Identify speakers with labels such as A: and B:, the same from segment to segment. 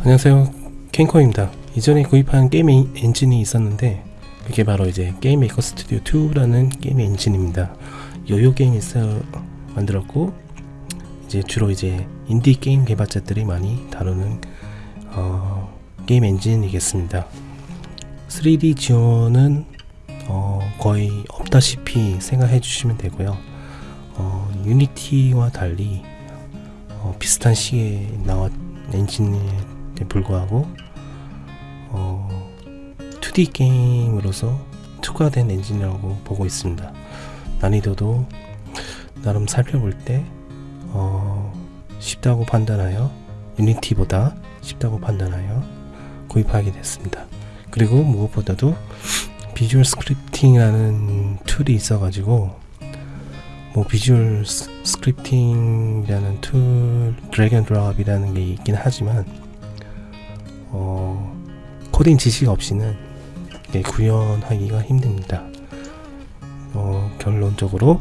A: 안녕하세요. 캔커입니다. 이전에 구입한 게임 엔- 엔진이 있었는데 그게 바로 이제 GameMaker Studio 2라는 게임 엔진입니다. YoYo Games에서 만들었고 이제 주로 이제 인디 게임 개발자들이 많이 다루는 어, 게임 엔진이겠습니다. 3D 지원은 어, 거의 없다시피 생각해 주시면 되고요. 어, Unity와 달리 어, 비슷한 시기에 나왔 엔진에 불구하고 어, 2D 게임으로서 특화된 엔진이라고 보고 있습니다. 난이도도 나름 살펴볼 때 어, 쉽다고 판단하여 Unity보다 쉽다고 판단하여 구입하게 됐습니다. 그리고 무엇보다도 visual scripting이라는 툴이 있어가지고 뭐 visual s- scripting이라는 툴 drag and drop이라는 게 있긴 하지만 어, 코딩 지식 없이는 이게 구현하기가 힘듭니다. 어, 결론적으로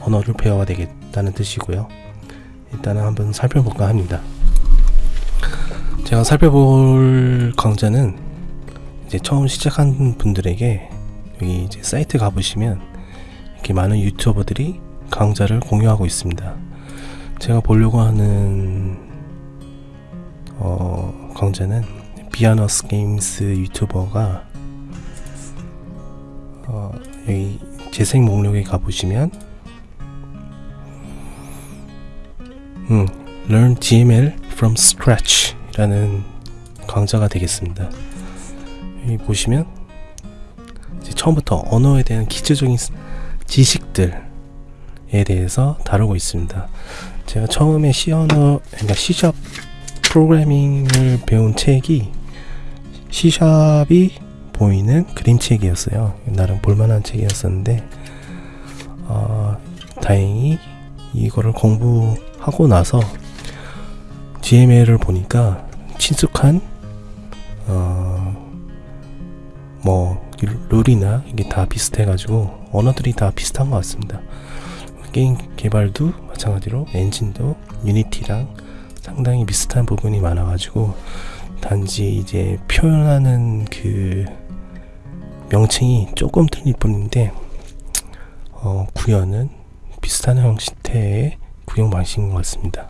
A: 언어를 배워야 되겠다는 뜻이고요. 일단은 한번 살펴볼까 합니다. 제가 살펴볼 강좌는 이제 처음 시작한 분들에게 여기 이제 사이트 가보시면 이렇게 많은 유튜버들이 강좌를 공유하고 있습니다. 제가 보려고 하는 어, 강좌는 비아너스 게임스 유튜버가 어, 여기 재생 목록에 가보시면 음, Learn GML from Scratch 라는 강좌가 되겠습니다. 여기 보시면 처음부터 언어에 대한 기초적인 스- 지식들에 대해서 다루고 있습니다. 제가 처음에 C 언어, 그러니까 C샵 프로그래밍을 배운 책이 C샵이 보이는 그림책이었어요. 나름 볼만한 책이었었는데 어, 다행히 이거를 공부하고 나서 GML을 보니까 친숙한 어, 뭐 룰이나 이게 다 비슷해가지고 언어들이 다 비슷한 것 같습니다. 게임 개발도 마찬가지로 엔진도 유니티랑 상당히 비슷한 부분이 많아가지고 단지 이제 표현하는 그 명칭이 조금 틀릴 뿐인데 어, 구현은 비슷한 형태의 구형 방식인 것 같습니다.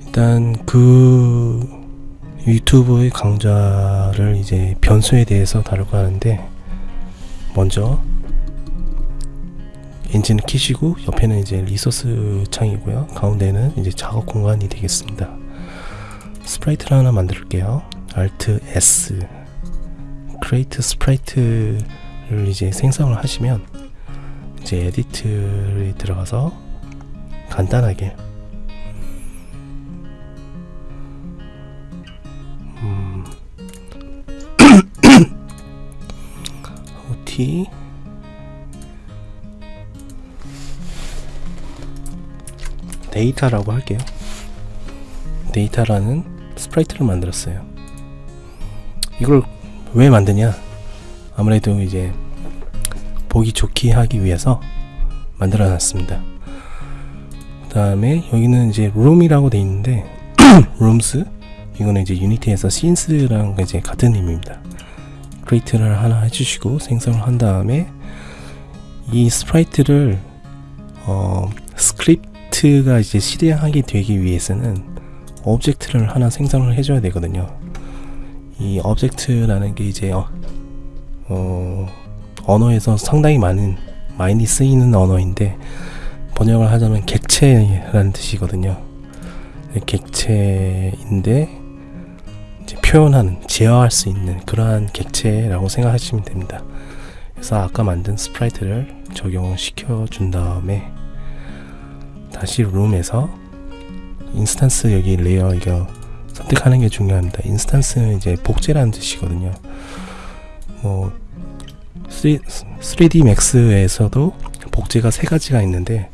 A: 일단 그 유튜브의 강좌를 이제 변수에 대해서 다룰까 하는데 먼저 엔진을 키시고 옆에는 이제 resource 창이고요. 가운데는 이제 작업 공간이 되겠습니다. sprite를 하나 만들게요. Alt S Create 스프라이트를 이제 생성을 하시면 이제 에디트에 들어가서 간단하게 음 OT 데이터라고 할게요. 데이터라는 sprite를 만들었어요. 이걸 왜 만드냐? 아무래도 이제 보기 좋게 하기 위해서 만들어 놨습니다. 그 다음에 여기는 이제 룸이라고 돼 있는데 rooms 이거는 이제 유니티에서 scenes랑 이제 같은 의미입니다. create를 하나 해주시고 생성을 한 다음에 이 sprite를 어, 스크립트 가 이제 실행하게 되기 위해서는 object를 하나 생성을 해줘야 되거든요. 이 object라는 게 이제 어, 어, 언어에서 상당히 많은 많이 쓰이는 언어인데 번역을 하자면 객체라는 뜻이거든요. 객체인데 이제 표현하는 제어할 수 있는 그러한 객체라고 생각하시면 됩니다. 그래서 아까 만든 sprite를 적용시켜 준 다음에 다시 룸에서 instance 여기 layer 이거 선택하는 게 중요합니다. instance는 이제 복제라는 뜻이거든요. 뭐 3, 3D Max에서도 복제가 세 가지가 있는데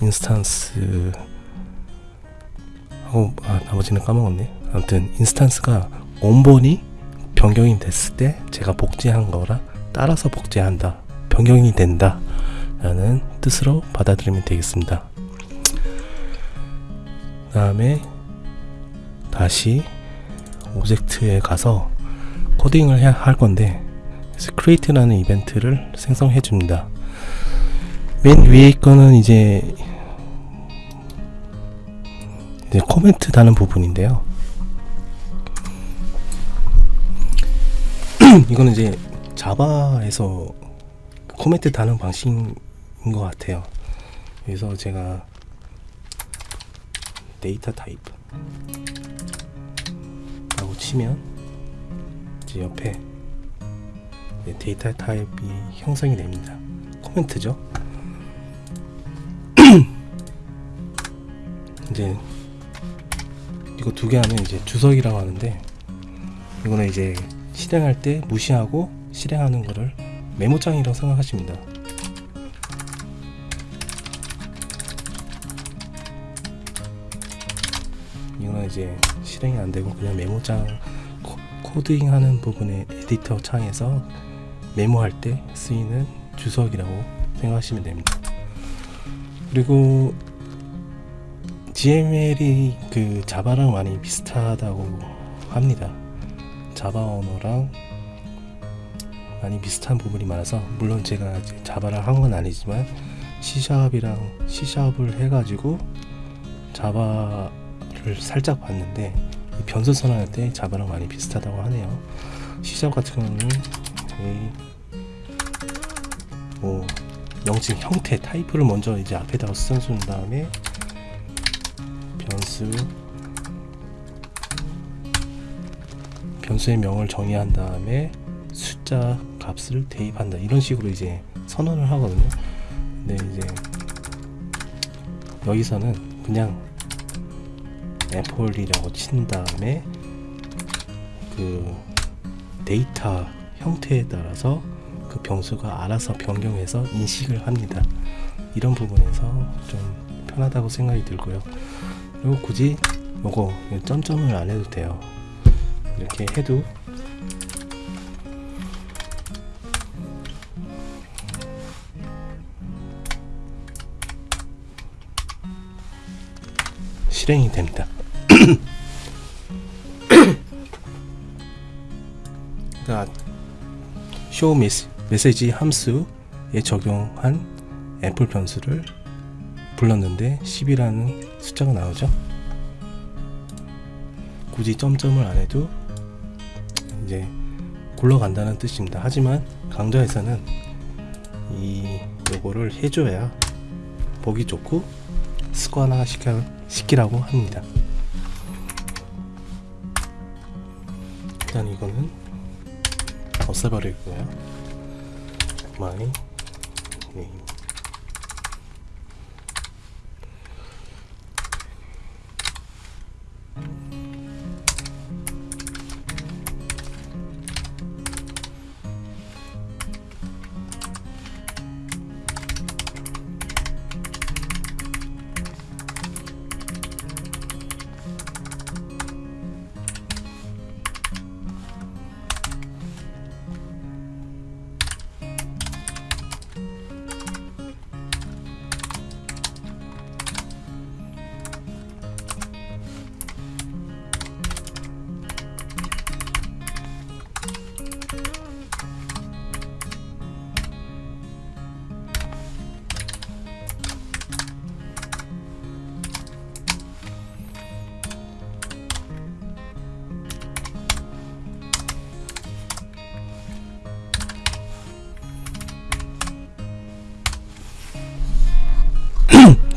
A: instance 하고 아, 나머지는 까먹었네. 아무튼 instance가 원본이 변경이 됐을 때 제가 복제한 거라 따라서 복제한다. 변경이 된다. 라는 뜻으로 받아들이면 되겠습니다. 다음에 다시 오젝트에 가서 코딩을 해야 할 건데 그래서 create라는 이벤트를 생성해 줍니다. 맨 위에 거는 이제 이제 코멘트 다는 부분인데요. 이거는 이제 자바에서 코멘트 다는 방식인 것 같아요. 그래서 제가 데이터 타입 라고 치면 이제 옆에 데이터 타입이 형성이 됩니다. 코멘트죠. 이제 이거 두 개 하면 이제 주석이라고 하는데 이거는 이제 실행할 때 무시하고 실행하는 거를 메모장이라고 생각하십니다. 이제 실행이 안 되고 그냥 메모장 코, 코딩하는 부분의 에디터 창에서 메모할 때 쓰이는 주석이라고 생각하시면 됩니다. 그리고 GML이 그 자바랑 많이 비슷하다고 합니다. 자바 언어랑 많이 비슷한 부분이 많아서 물론 제가 자바를 한 건 아니지만 C샵이랑 C샵을 해가지고 자바를 살짝 봤는데 이 변수 선언할 때 자바랑 많이 비슷하다고 하네요. C샵 같은 경우는 뭐 명칭 형태 타입을 먼저 이제 앞에다가 써준 다음에 변수 변수의 명을 정의한 다음에 숫자 값을 대입한다 이런 식으로 이제 선언을 하거든요 근데 이제 여기서는 그냥 애플이라고 친 다음에 그 데이터 형태에 따라서 그 변수가 알아서 변경해서 인식을 합니다. 이런 부분에서 좀 편하다고 생각이 들고요. 그리고 굳이 요거 점점을 안 해도 돼요. 이렇게 해도 실행이 됩니다. show 메시지 함수에 적용한 애플 변수를 불렀는데 10이라는 숫자가 나오죠. 굳이 점점을 안 해도 이제 굴러간다는 뜻입니다. 하지만 강좌에서는 이 요거를 해줘야 보기 좋고 습관화 시켜, 시키라고 합니다. 일단 이거는 없애버리고요. my name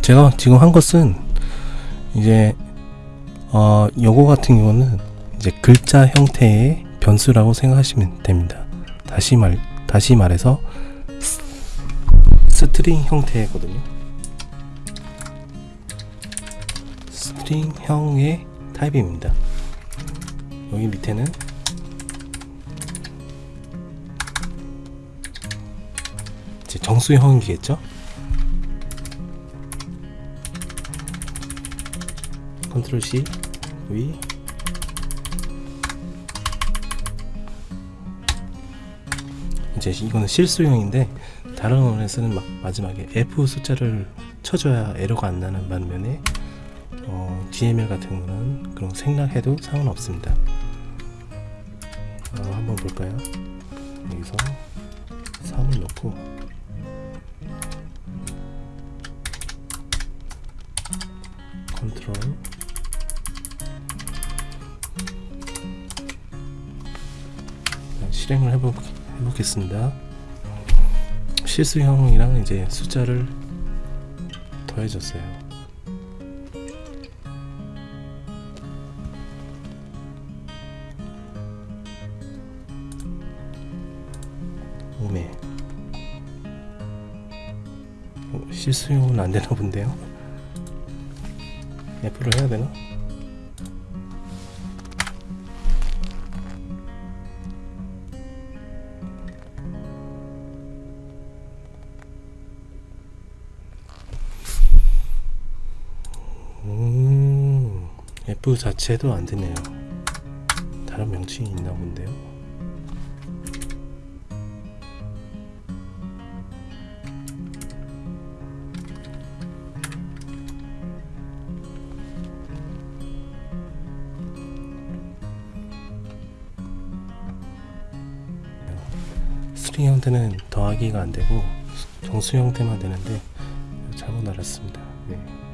A: 제가 지금 한 것은 이제 어 요거 같은 경우는 이제 글자 형태의 변수라고 생각하시면 됩니다. 다시 말 다시 말해서 s- string 형태거든요. string형의 타입입니다. 여기 밑에는 정수형이겠죠? 컨트롤 C 위 이제 이거는 실수형인데 다른 언어에서는 막 마지막에 F 숫자를 쳐줘야 에러가 안 나는 반면에 어, GML 같은 거는 그런 생략해도 상관없습니다. 어, 한번 볼까요? 여기서 3을 넣고 컨트롤 실행을 해보, 해보겠습니다. 실수형이랑 이제 숫자를 더해줬어요. 오메 어, 실수용은 안 되나 본데요? F를 해야 되나? F 자체도 안 되네요. 다른 명칭이 있나 본데요. 스트링 형태는 더하기가 안 되고 정수 형태만 되는데 잘못 알았습니다. 네.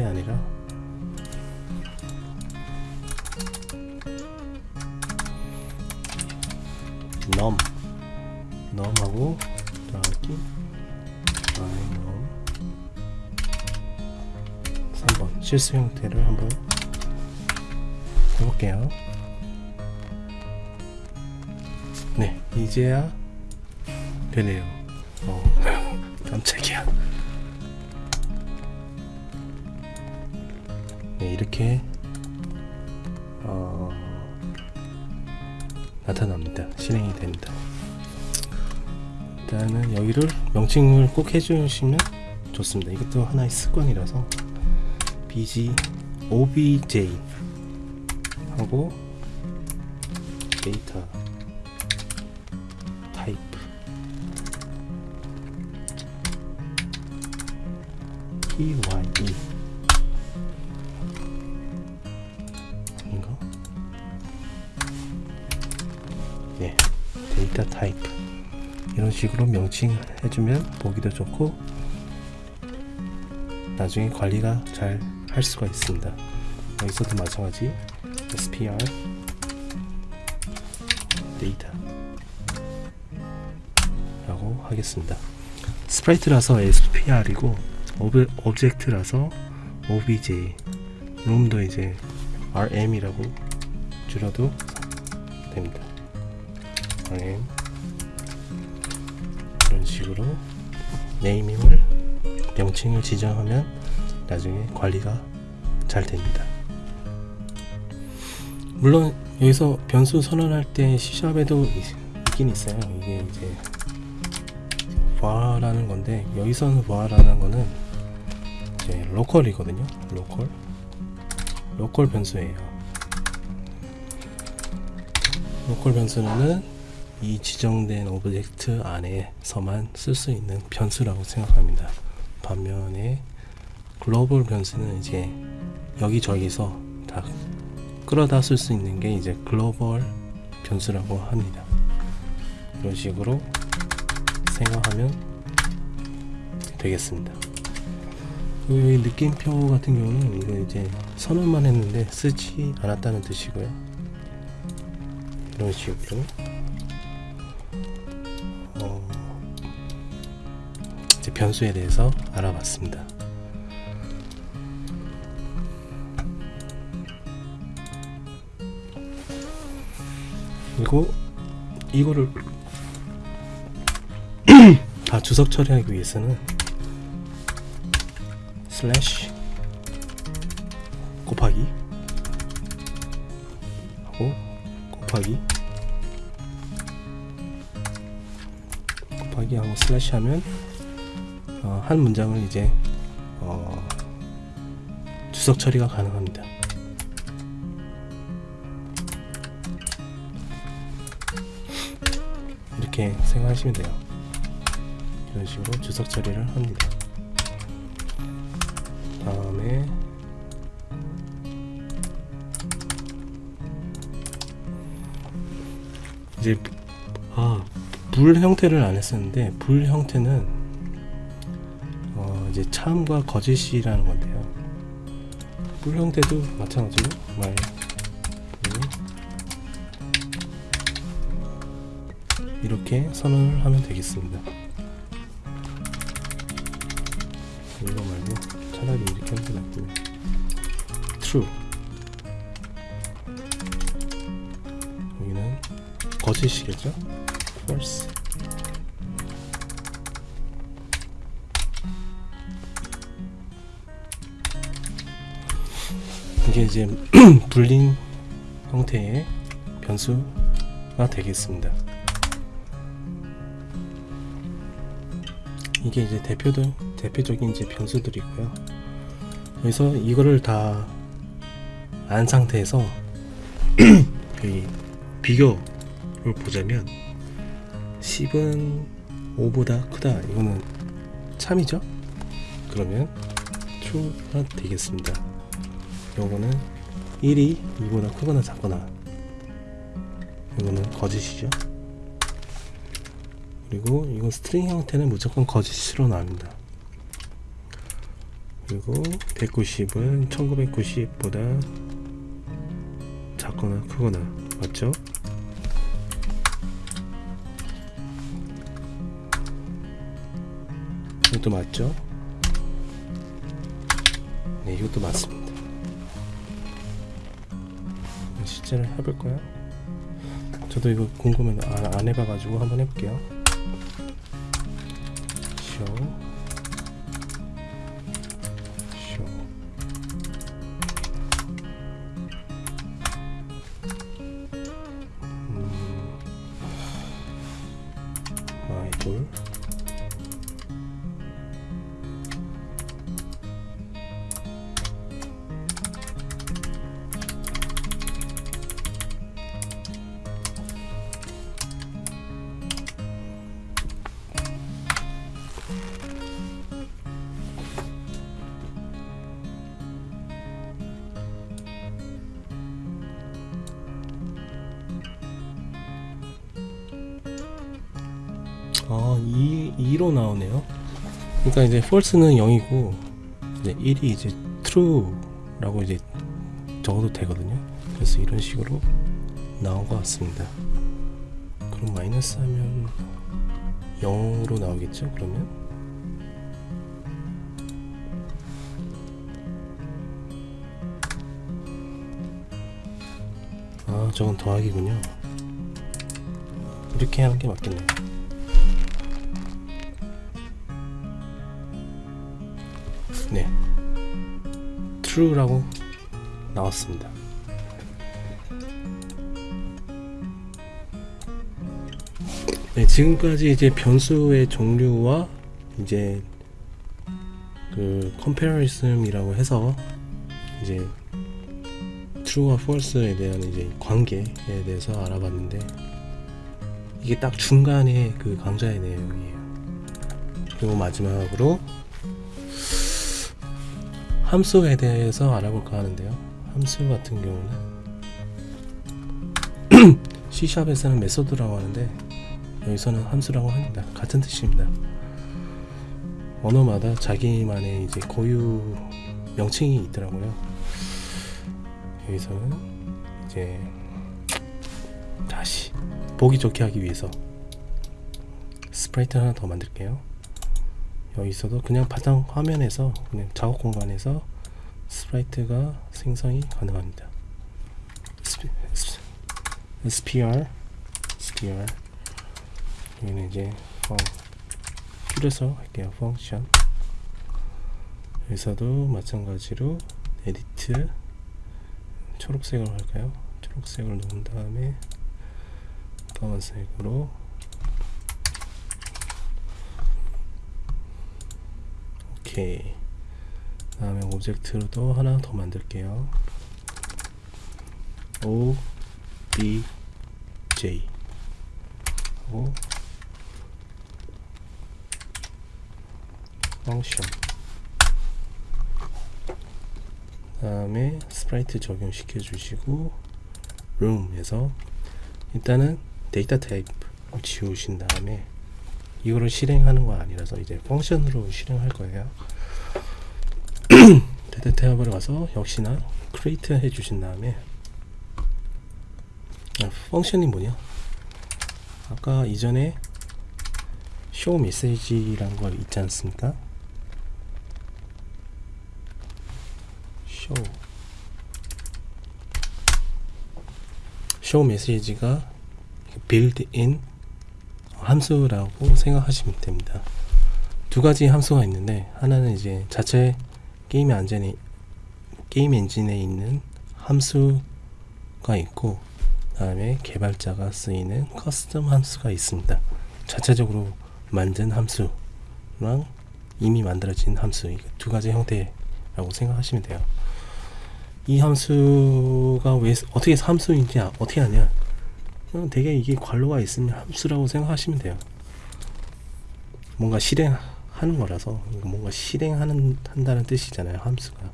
A: 이게 아니라 넘 넘하고 더하기 i 넘 3번 실수 형태를 한번 해볼게요. 네, 이제야 되네요. 어, 깜짝이야. 이렇게 어, 나타납니다. 실행이 됩니다. 일단은 여기를 명칭을 꼭 해주시면 좋습니다. 이것도 하나의 습관이라서 bg obj 하고 데이터 타입 pye 데이터 타입 이런 식으로 명칭 해주면 보기도 좋고 나중에 관리가 잘 할 수가 있습니다. 여기서도 마찬가지 spr 데이터 라고 하겠습니다. sprite라서 spr이고 ob, object라서 obj 룸도 이제 rm이라고 줄여도 됩니다 rm 이런 식으로 naming을 명칭을 지정하면 나중에 관리가 잘 됩니다. 물론 여기서 변수 선언할 때 C샵에도 있긴 있어요. 이게 이제 var라는 건데 여기서는 var라는 거는 이제 local이거든요. local. local 변수예요. local 변수는 이 지정된 오브젝트 안에서만 쓸 수 있는 변수라고 생각합니다. 반면에 글로벌 변수는 이제 여기저기서 다 끌어다 쓸 수 있는 게 이제 글로벌 변수라고 합니다. 이런 식으로 생각하면 되겠습니다. 이 느낌표 같은 경우는 이거 이제 선언만 했는데 쓰지 않았다는 뜻이고요. 이런 식으로 변수에 대해서 알아봤습니다. 그리고 이거를 다 주석 처리하기 위해서는 슬래시 곱하기 하고 곱하기 곱하기 하고 슬래시 하면 어, 한 문장을 이제 어, 주석 처리가 가능합니다. 이렇게 생각하시면 돼요. 이런 식으로 주석 처리를 합니다. 다음에 이제 아, 불 형태를 안 했었는데 불 형태는 이제 참과 거짓이라는 건데요. 불 형태도 마찬가지로 말 이렇게 선언을 하면 되겠습니다. 이거 말고 차라리 이렇게 하는 게 낫군요. true 여기는 거짓이겠죠? false 이게 이제 불린 형태의 변수가 되겠습니다. 이게 이제 대표들 대표적인 이제 변수들이고요. 그래서 이거를 다 안 상태에서 이 비교를 보자면 10은 5보다 크다 이거는 참이죠 그러면 true가 되겠습니다 요거는 1이 2보다 크거나 작거나 이거는 거짓이죠 그리고 이건 string 형태는 무조건 거짓으로 나옵니다 그리고 190은 1990보다 작거나 크거나 맞죠? 이것도 맞죠? 네 이것도 맞습니다 실제로 해볼까요? 저도 이거 궁금해 안, 안 해봐가지고 한번 해볼게요 show 아, 2, 2로 나오네요. 그러니까 이제 false는 0이고 이제 1이 이제 true라고 이제 적어도 되거든요. 그래서 이런 식으로 나온 것 같습니다. 그럼 마이너스 하면 0으로 나오겠죠? 그러면 아, 저건 더하기군요. 이렇게 하는 게 맞겠네요. True라고 나왔습니다. 네, 지금까지 이제 변수의 종류와 이제 그 comparison이라고 해서 이제 true와 false에 대한 이제 관계에 대해서 알아봤는데 이게 딱 중간에 그 강좌의 내용이에요. 그리고 마지막으로 함수에 대해서 알아볼까 하는데요. 함수 같은 경우는 C샵에서는 메소드라고 하는데 여기서는 함수라고 합니다. 같은 뜻입니다. 언어마다 자기만의 이제 고유 명칭이 있더라고요. 여기서는 이제 다시 보기 좋게 하기 위해서 sprite 하나 더 만들게요. 여기서도 그냥 바탕 화면에서 그냥 작업 공간에서 sprite가 생성이 가능합니다. SPR, SPR 여기는 이제 func 줄여서 할게요. function 여기서도 마찬가지로 edit 초록색으로 할까요? 초록색을 놓은 다음에 까만색으로 오케이. 다음에 object로도 하나 더 만들게요. O B J. 하고 function 다음에 sprite 적용시켜 주시고 룸에서 일단은 데이터 타입 지우신 다음에 이거를 실행하는 거 아니라서 이제 function으로 실행할 거예요. 데이터 타입으로 가서 역시나 create 해 주신 다음에 아, 펑션이 뭐냐? 아까 이전에 show 메시지란 거 있지 않습니까? show 메시지가 built-in 함수라고 생각하시면 됩니다. 두 가지 함수가 있는데 하나는 이제 자체 게임 엔진에 게임 엔진에 있는 함수가 있고 다음에 개발자가 쓰이는 custom 함수가 있습니다. 자체적으로 만든 함수랑 이미 만들어진 함수 이 두 가지 형태라고 생각하시면 돼요. 이 함수가 왜 어떻게 함수인지 아- 어떻게 하냐? 그냥 되게 이게 괄호가 있으면 함수라고 생각하시면 돼요. 뭔가 실행하는 거라서 뭔가 실행하는 한다는 뜻이잖아요. 함수가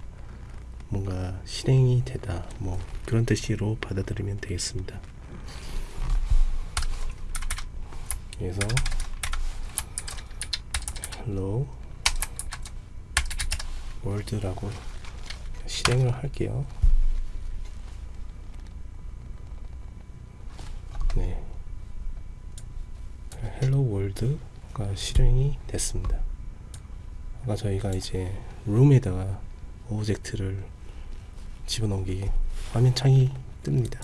A: 뭔가 실행이 되다 뭐 그런 뜻으로 받아들이면 되겠습니다. 그래서 hello world라고 실행을 할게요. 네. world가 실행이 됐습니다. 아까 저희가 이제 룸에다가 object를 집어넣은 게 화면 창이 뜹니다.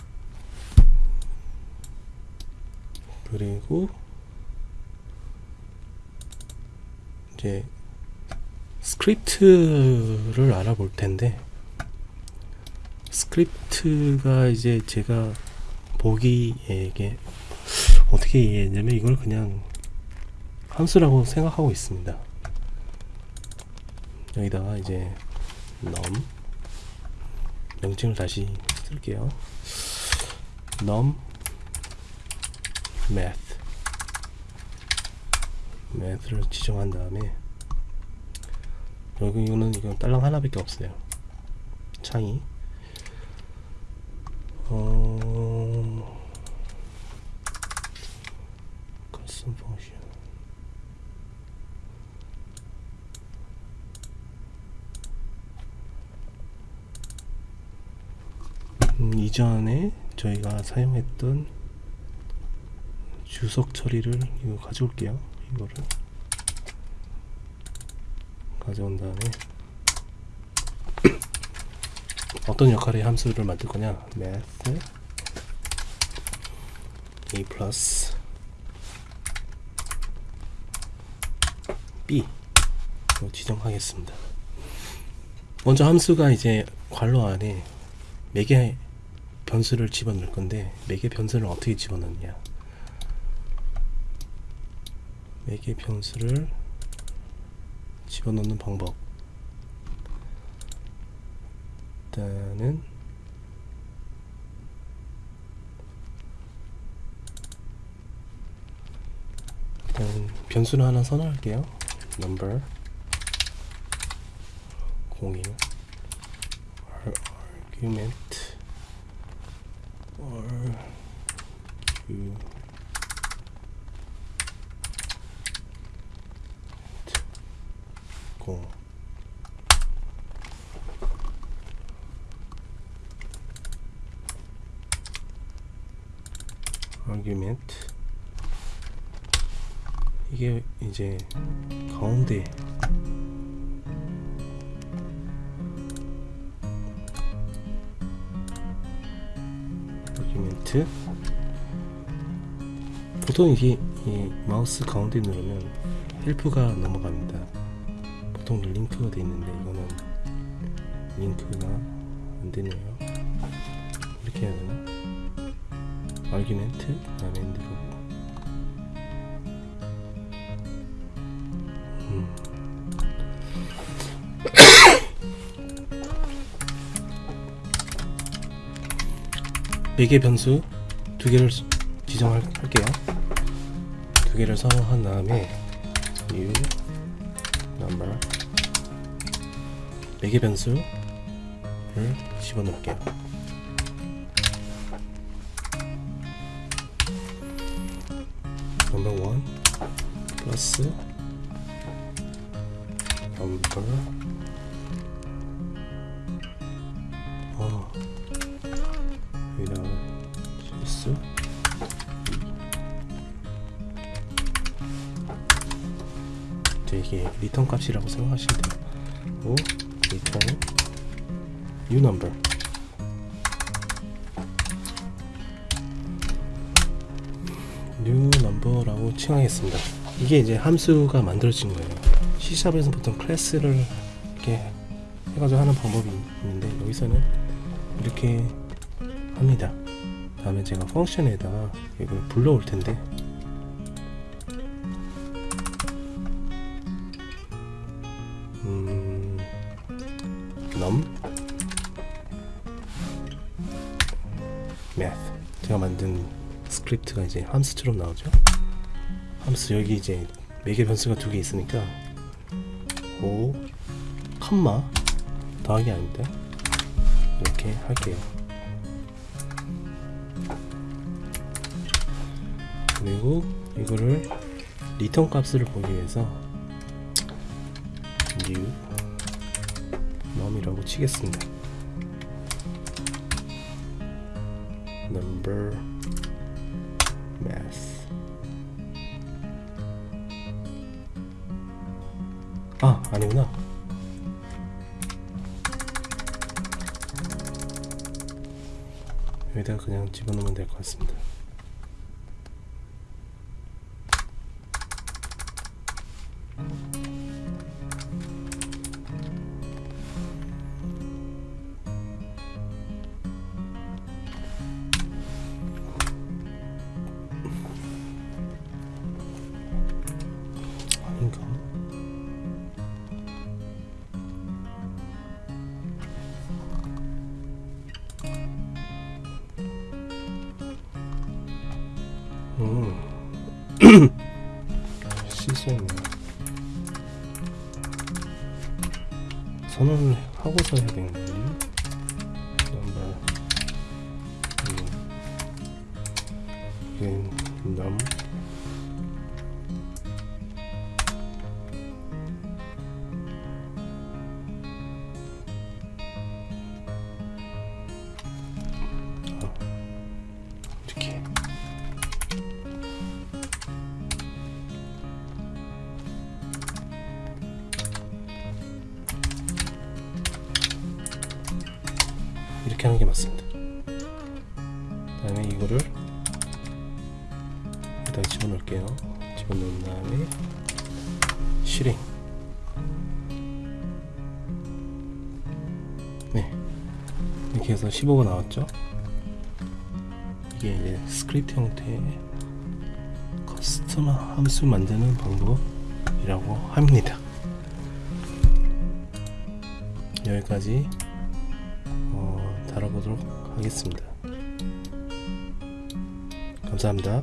A: 그리고 이제 스크립트를 알아볼 텐데 스크립트가 이제 제가 보기에 이게 어떻게 이해했냐면 이걸 그냥 함수라고 생각하고 있습니다. 여기다가 이제 num 명칭을 다시 쓸게요. num math math를 지정한 다음에 여기 이거는 이건 딸랑 하나밖에 없어요. 창이 어... custom function 음, 이전에 사용했던 주석 처리를 이거 가져올게요. 이거를. 가져온 다음에 어떤 역할의 함수를 만들 거냐? Math a 플러스 b 로 지정하겠습니다. 먼저 함수가 이제 괄호 안에 매개 변수를 집어넣을 건데 매개 변수를 어떻게 집어넣느냐? 매개 변수를 집어넣는 방법. 일단은 일단 변수를 하나 선언할게요. Number 01 argument you 고 argument 이게 이제 가운데 argument 보통 이게 이 마우스 가운데 누르면 help가 넘어갑니다. 보통 링크가 돼 있는데 이거는 링크가 안 되네요. 이렇게 해야 되나? argument 그다음에 누르고 음. 매개 변수 두 개를 지정할게요. 두 개를 선언한 다음에 new number 매개 변수를 집어넣을게요. number one 플러스 number 리턴 값이라고 생각하시면 돼요 오 return new number number라고 칭하겠습니다. 이게 이제 함수가 만들어진 거예요. C샵에서 보통 클래스를 이렇게 해가지고 하는 방법이 있는데 여기서는 이렇게 합니다. 다음에 제가 function에다가 이걸 불러올 텐데 num math 제가 만든 스크립트가 이제 함수처럼 나오죠. 함수 여기 이제 매개 변수가 두 개 있으니까 5 콤마 더하기 아닙니다. 이렇게 할게요. 그리고 이거를 리턴 값을 보기 위해서 치겠습니다. 하는 게 맞습니다. 그 다음에 이거를 여기다 집어넣을게요. 집어넣은 다음에 실행. 네, 이렇게 해서 15가 나왔죠. 이게 이제 스크립트 형태의 custom 함수 만드는 방법이라고 합니다. 여기까지 보도록 하겠습니다. 감사합니다.